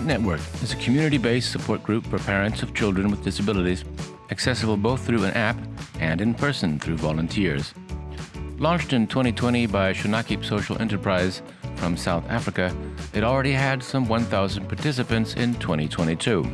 Parent Network is a community based support group for parents of children with disabilities, accessible both through an app and in person through volunteers. Launched in 2020 by Shonaquip Social Enterprise from South Africa, it already had some 1,000 participants in 2022.